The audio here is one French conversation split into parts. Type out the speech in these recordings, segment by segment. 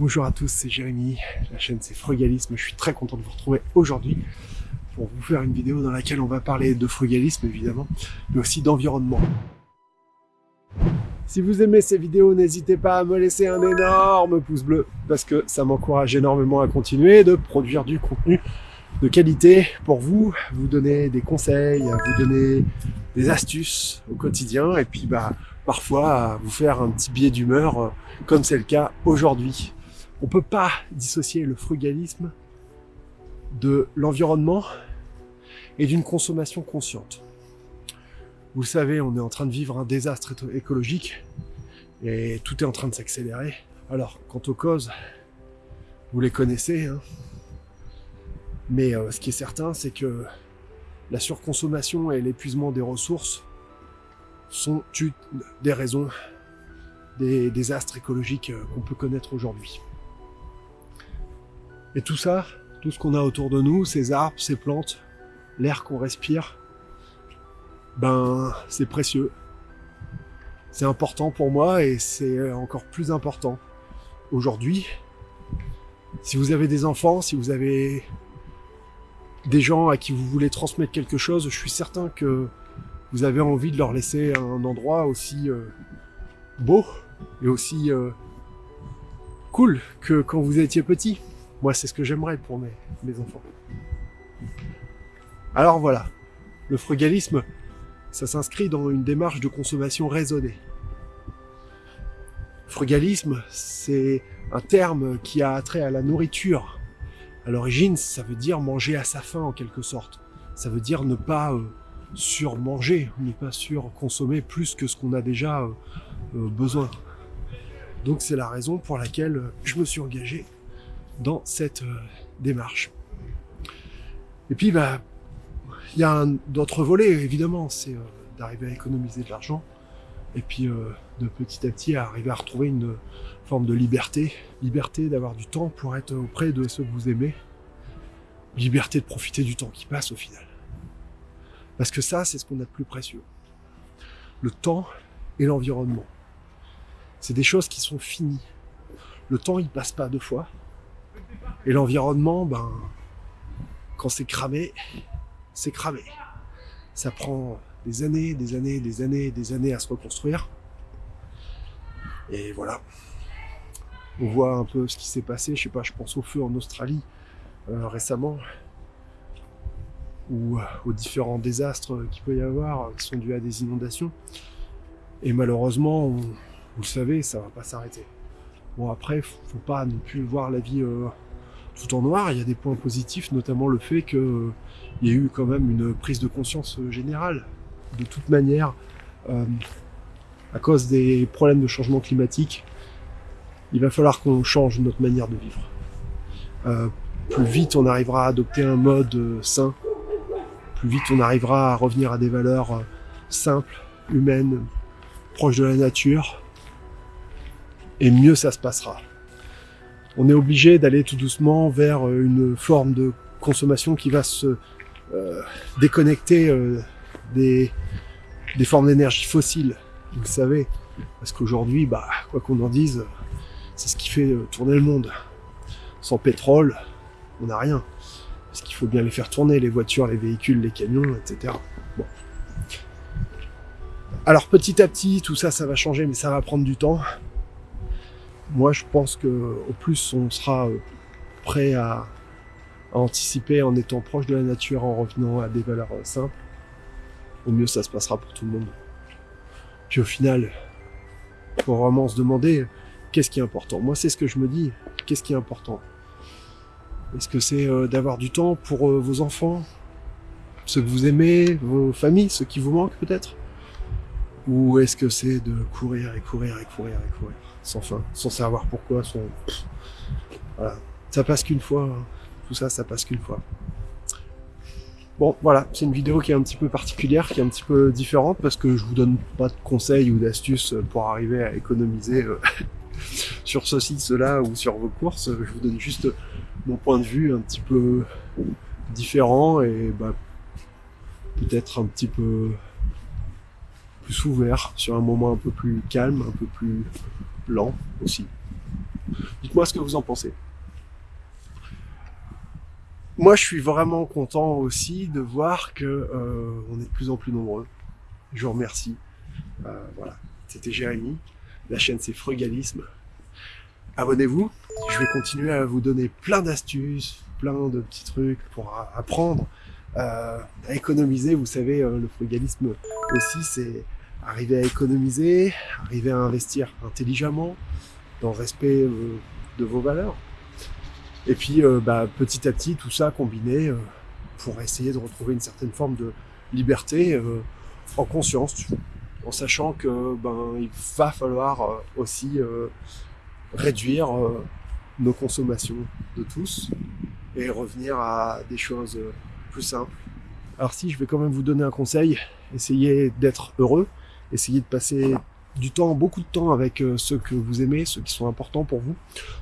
Bonjour à tous, c'est Jérémy, la chaîne c'est Frugalisme, je suis très content de vous retrouver aujourd'hui pour vous faire une vidéo dans laquelle on va parler de frugalisme évidemment, mais aussi d'environnement. Si vous aimez ces vidéos, n'hésitez pas à me laisser un énorme pouce bleu, parce que ça m'encourage énormément à continuer de produire du contenu de qualité pour vous, vous donner des conseils, vous donner des astuces au quotidien, et puis bah parfois vous faire un petit billet d'humeur, euh, comme c'est le cas aujourd'hui. On peut pas dissocier le frugalisme de l'environnement et d'une consommation consciente. Vous savez, on est en train de vivre un désastre écologique et tout est en train de s'accélérer. Alors, quant aux causes, vous les connaissez, hein. mais euh, ce qui est certain, c'est que la surconsommation et l'épuisement des ressources sont des raisons des désastres écologiques euh, qu'on peut connaître aujourd'hui. Et tout ça, tout ce qu'on a autour de nous, ces arbres, ces plantes, l'air qu'on respire, ben c'est précieux. C'est important pour moi et c'est encore plus important aujourd'hui. Si vous avez des enfants, si vous avez des gens à qui vous voulez transmettre quelque chose, je suis certain que vous avez envie de leur laisser un endroit aussi euh, beau et aussi euh, cool que quand vous étiez petit. Moi, c'est ce que j'aimerais pour mes, enfants. Alors voilà, le frugalisme, ça s'inscrit dans une démarche de consommation raisonnée. Frugalisme, c'est un terme qui a trait à la nourriture. À l'origine, ça veut dire manger à sa faim en quelque sorte. Ça veut dire ne pas euh, surmanger, ne pas surconsommer plus que ce qu'on a déjà euh, euh, besoin. Donc c'est la raison pour laquelle je me suis engagé dans cette démarche. Et puis, bah, il y a d'autres volets, évidemment, c'est euh, d'arriver à économiser de l'argent, et puis euh, de petit à petit arriver à retrouver une forme de liberté, liberté d'avoir du temps pour être auprès de ceux que vous aimez, liberté de profiter du temps qui passe au final. Parce que ça, c'est ce qu'on a de plus précieux. Le temps et l'environnement. C'est des choses qui sont finies. Le temps, il passe pas deux fois. Et l'environnement, ben, quand c'est cramé, c'est cramé. Ça prend des années, des années, des années, des années à se reconstruire. Et voilà. On voit un peu ce qui s'est passé. Je sais pas, je pense au feu en Australie euh, récemment, ou euh, aux différents désastres qu'il peut y avoir, qui sont dus à des inondations. Et malheureusement, vous le savez, ça va pas s'arrêter. Bon après, faut pas non plus voir la vie euh, tout en noir. Il y a des points positifs, notamment le fait que il y a eu quand même une prise de conscience euh, générale. De toute manière, euh, à cause des problèmes de changement climatique, il va falloir qu'on change notre manière de vivre. Plus vite on arrivera à adopter un mode sain, plus vite on arrivera à revenir à des valeurs simples, humaines, proches de la nature, et mieux ça se passera. On est obligé d'aller tout doucement vers une forme de consommation qui va se euh, déconnecter euh, des, des formes d'énergie fossiles, vous le savez. Parce qu'aujourd'hui, bah, quoi qu'on en dise, c'est ce qui fait euh, tourner le monde. Sans pétrole, on n'a rien. Parce qu'il faut bien les faire tourner, les voitures, les véhicules, les camions, etc. Bon. Alors petit à petit, tout ça, ça va changer, mais ça va prendre du temps. Moi, je pense que au plus on sera prêt à, à anticiper en étant proche de la nature, en revenant à des valeurs euh, simples, au mieux ça se passera pour tout le monde. Puis au final, faut vraiment se demander qu'est-ce qui est important? Moi, c'est ce que je me dis. Qu'est-ce qui est important? Est-ce que c'est euh, d'avoir du temps pour euh, vos enfants, ceux que vous aimez, vos familles, ceux qui vous manquent peut-être? Ou est-ce que c'est de courir et courir et courir et courir? Sans fin, sans savoir pourquoi, sans... Voilà. Ça passe qu'une fois. Hein tout ça, ça passe qu'une fois. Bon, voilà, c'est une vidéo qui est un petit peu particulière, qui est un petit peu différente, parce que je vous donne pas de conseils ou d'astuces pour arriver à économiser euh, sur ceci, cela, ou sur vos courses. Je vous donne juste mon point de vue un petit peu différent et bah, peut-être un petit peu plus ouvert, sur un moment un peu plus calme, un peu plus lent aussi. Dites-moi ce que vous en pensez. Moi, je suis vraiment content aussi de voir que euh, on est de plus en plus nombreux. Je vous remercie. Euh, voilà, c'était Jérémy. La chaîne, c'est Frugalisme. Abonnez-vous. Je vais continuer à vous donner plein d'astuces, plein de petits trucs pour apprendre euh, à économiser. Vous savez, le frugalisme aussi, c'est arriver à économiser, arriver à investir intelligemment, dans le respect euh, de vos valeurs. Et puis, bah, petit à petit, tout ça combiné pour essayer de retrouver une certaine forme de liberté en conscience, en sachant que ben il va falloir aussi réduire nos consommations de tous et revenir à des choses plus simples. Alors si je vais quand même vous donner un conseil, essayez d'être heureux, essayez de passer du temps, beaucoup de temps avec euh, ceux que vous aimez, ceux qui sont importants pour vous.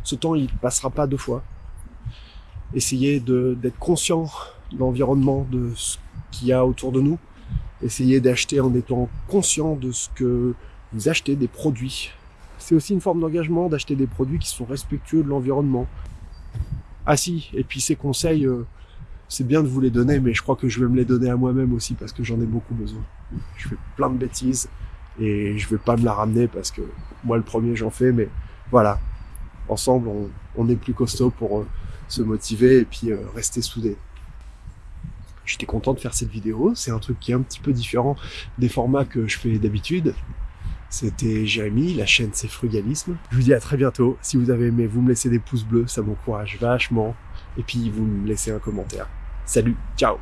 Ce temps, il passera pas deux fois. Essayez d'être conscient de l'environnement, de ce qu'il y a autour de nous. Essayez d'acheter en étant conscient de ce que vous achetez, des produits. C'est aussi une forme d'engagement d'acheter des produits qui sont respectueux de l'environnement, ah si, et puis ces conseils, euh, c'est bien de vous les donner, mais je crois que je vais me les donner à moi-même aussi parce que j'en ai beaucoup besoin. Je fais plein de bêtises et je vais pas me la ramener parce que moi le premier j'en fais, mais voilà, ensemble on, est plus costaud pour euh, se motiver et puis euh, rester soudés. J'étais content de faire cette vidéo, c'est un truc qui est un petit peu différent des formats que je fais d'habitude. C'était Jérémy, la chaîne c'est Frugalisme. Je vous dis à très bientôt. Si vous avez aimé, vous me laissez des pouces bleus, ça m'encourage vachement. Et puis vous me laissez un commentaire. Salut, ciao